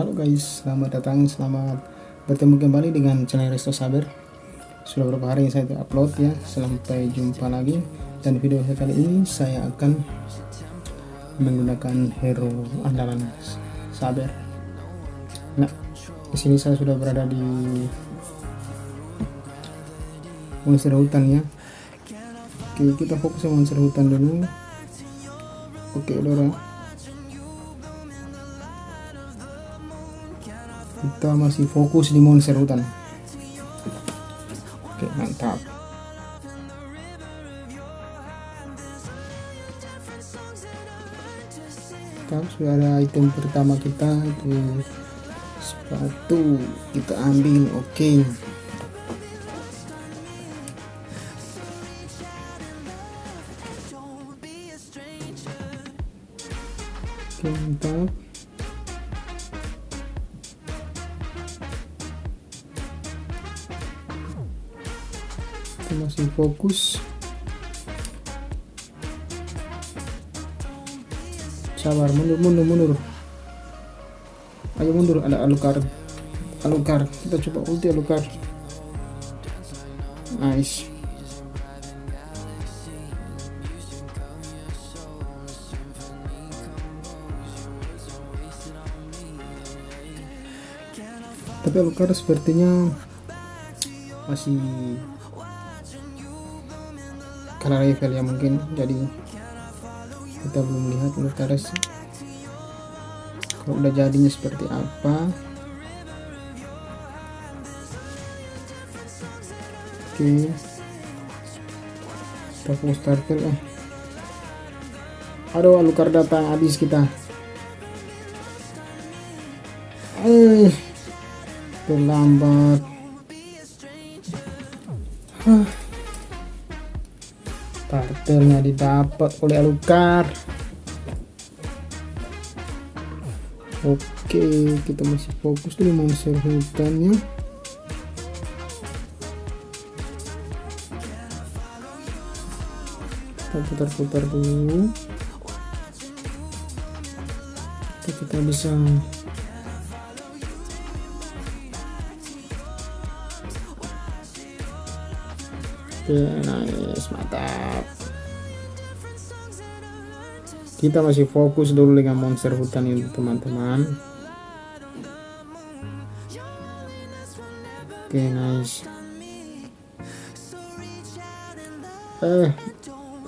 Halo guys, selamat datang, selamat bertemu kembali dengan channel Resto Saber. Sudah beberapa hari saya tidak upload ya, sampai jumpa lagi. Dan video saya kali ini saya akan menggunakan hero andalan Saber. Nah, di sini saya sudah berada di monster hutan ya. Oke, kita fokus ke monster hutan dulu. Oke, Dora. Kita masih fokus di monster hutan. Oke mantap. Kita sudah ada item pertama kita itu sepatu kita ambil oke. Oke mantap masih fokus. Sabar mundur mundur mundur. Ayo mundur ada alukar. Alukar kita coba ulti alukar. Nice. Tapi alukar sepertinya masih karena level ya mungkin jadi kita belum lihat Lutares kalau udah jadinya seperti apa? Oke. Kita fokus starter eh. Aduh alukar datang habis kita. Eh terlambat starternya didapat oleh Alukar oke kita masih fokus dulu monster hutannya. Kita putar-putar dulu. Kita, kita bisa Oke, nice, mantap. Kita masih fokus dulu dengan monster hutan ini, teman-teman. Oke, nice. Eh,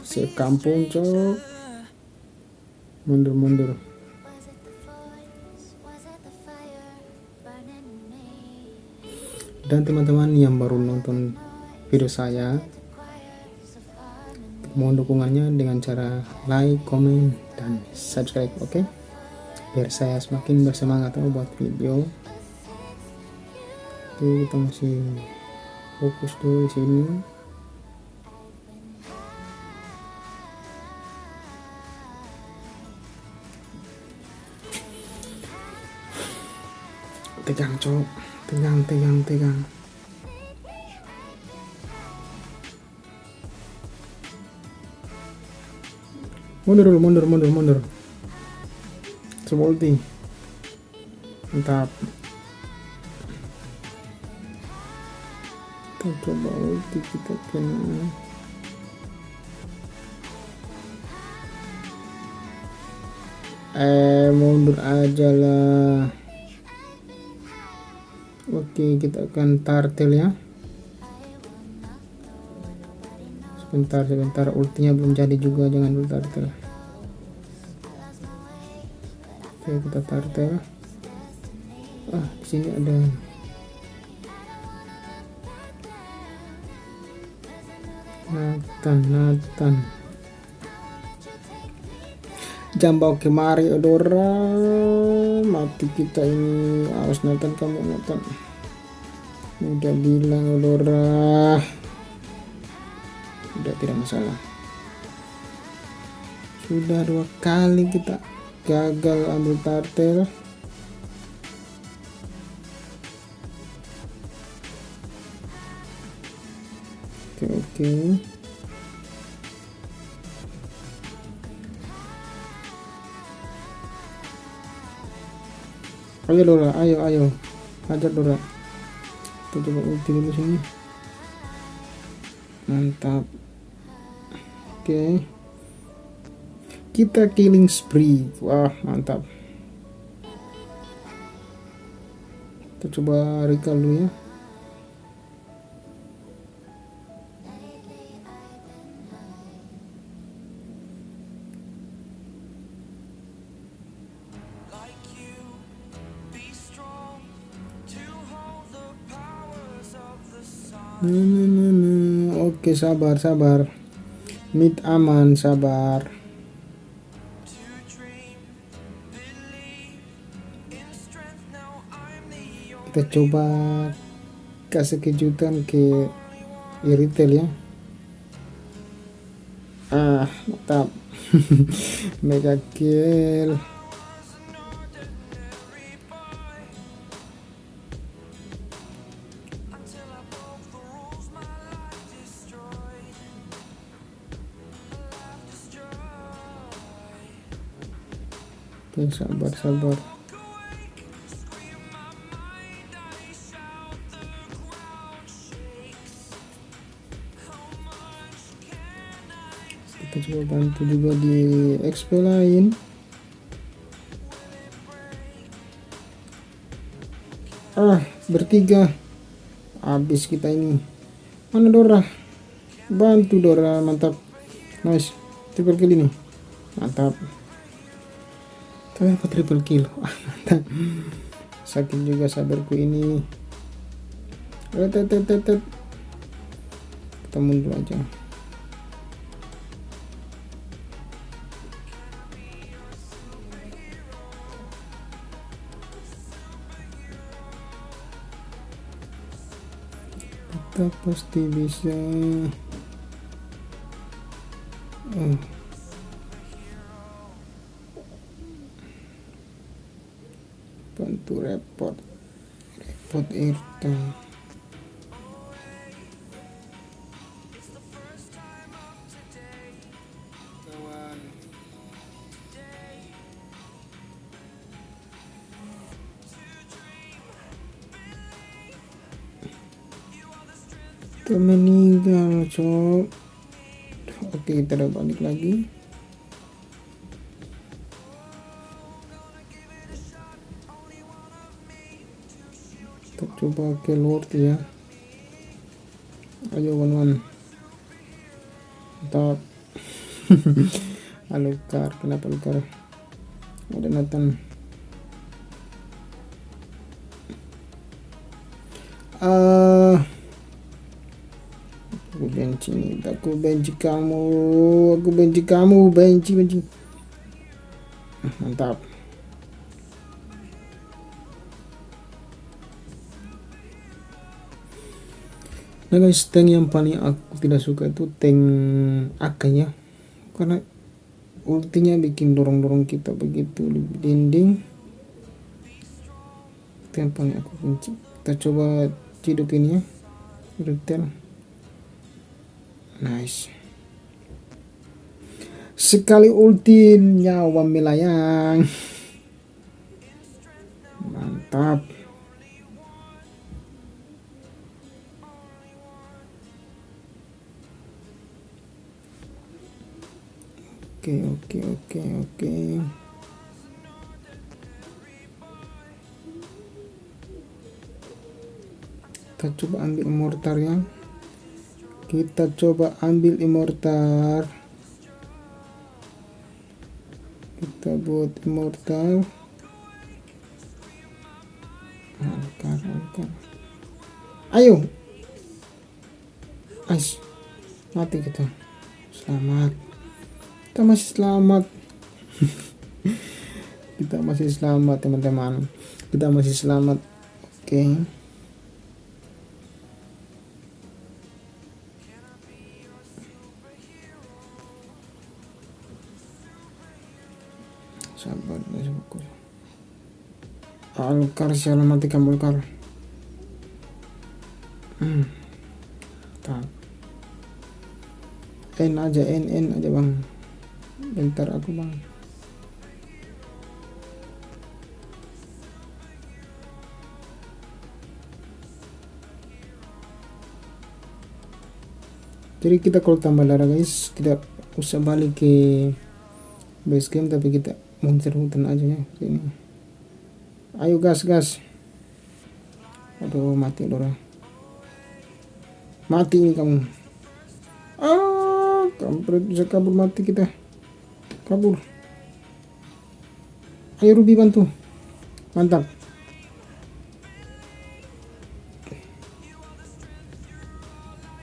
si kampung, cok. Mundur-mundur. Dan teman-teman yang baru nonton video saya mohon dukungannya dengan cara like, comment, dan subscribe oke? Okay? biar saya semakin bersemangat buat video. Oke kita masih fokus dulu di sini. Tegang cok. Tegang tegang tegang mundur dulu mundur mundur mundur. Coba ulti mantap. Kita coba ulti kita kena eh mundur aja lah. Oke kita akan tartel ya sebentar sebentar. Ultinya belum jadi juga jangan dulu tartel oke kita tartel ah di sini ada Nathan Nathan. Jambau kemari odora mati kita ini. Awas Nathan kamu Nathan. Udah bilang odora sudah tidak masalah. Sudah dua kali kita gagal ambil tartel oke oke. Ayo Dora ayo ayo. Hajar Dora. Kita coba ulti dulu sini. Mantap oke. Kita killing spree. Wah mantap. Kita coba recall dulu ya. Oke sabar sabar Mid aman sabar. Kita coba kasih kejutan ke retail ya. Ah mantap. Mega kill Oke, sabar, sabar. Kita coba bantu juga di XP lain. Ah, bertiga. Habis kita ini. Mana Dora? Bantu Dora, mantap. Nice. Triple kill ini. Mantap kenapa triple kill? Mantap sakit juga sabarku ini. Kita mundur aja. Kita pasti bisa irta kita meninggal cok. Oke kita balik lagi coba ke Lord ya. Ayo kawan-kawan mantap. Alukar kenapa Alukar ada Nathan. Uh, aku benci nih. Aku benci kamu. Aku benci kamu. Benci benci. Mantap nah guys tank yang paling aku tidak suka itu tank akanya karena ultinya bikin dorong-dorong kita begitu di dinding. Itu yang paling aku benci. Kita coba ini ya. Retail nice. Sekali ulti nyawa melayang. Mantap oke oke oke oke. Kita coba ambil mortar ya. Kita coba ambil immortal kita buat immortal angkar angkar ayo. Ais. Mati kita. Selamat kita masih selamat. Kita masih selamat teman-teman. Kita masih selamat oke? Okay. Alkar sialan mati kamu Alkar hmm. tak. N aja N N aja bang bentar aku mau. Jadi kita kalau tambah darah guys tidak usah balik ke base game tapi kita monster hutan aja ya ini. Ayo gas gas. Aduh mati lora. mati ini kamu. Ah kampret bisa kabur mati kita kabur ayo Ruby bantu. Mantap.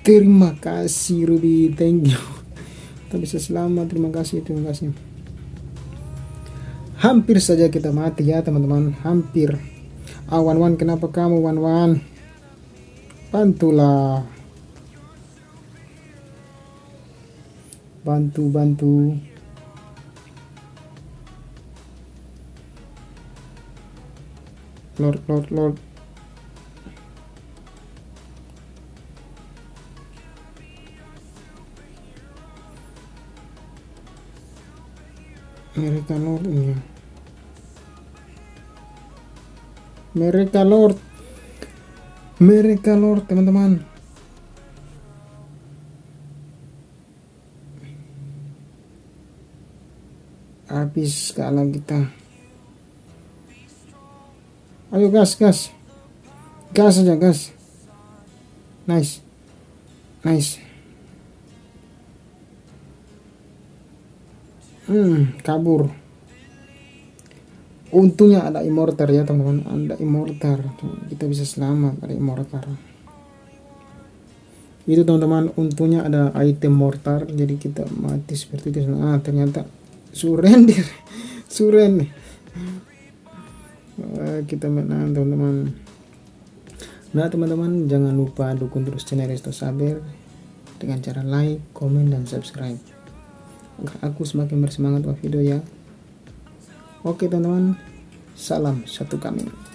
Terima kasih Ruby. Thank you. Kita bisa selamat. Terima kasih terima kasih. Hampir saja kita mati ya teman-teman. Hampir. Ah, wan kenapa kamu wan wan bantulah. Bantu bantu Lord Lord Lord. Mereka Lord ini mereka Lord. Mereka Lord teman-teman. Habis kalau kita ayo gas gas. Gas aja gas. Nice. Nice. Hmm kabur. Untungnya ada immortal ya teman-teman. Ada immortal. Kita bisa selamat ada immortal. Itu teman-teman untungnya ada item mortar jadi kita mati seperti itu. Ah ternyata surrender surrender kita menang teman-teman. Nah teman-teman jangan lupa dukung terus channel Resto Saber dengan cara like, komen, dan subscribe. Agar aku semakin bersemangat buat video ya. Oke teman-teman. Salam satu kami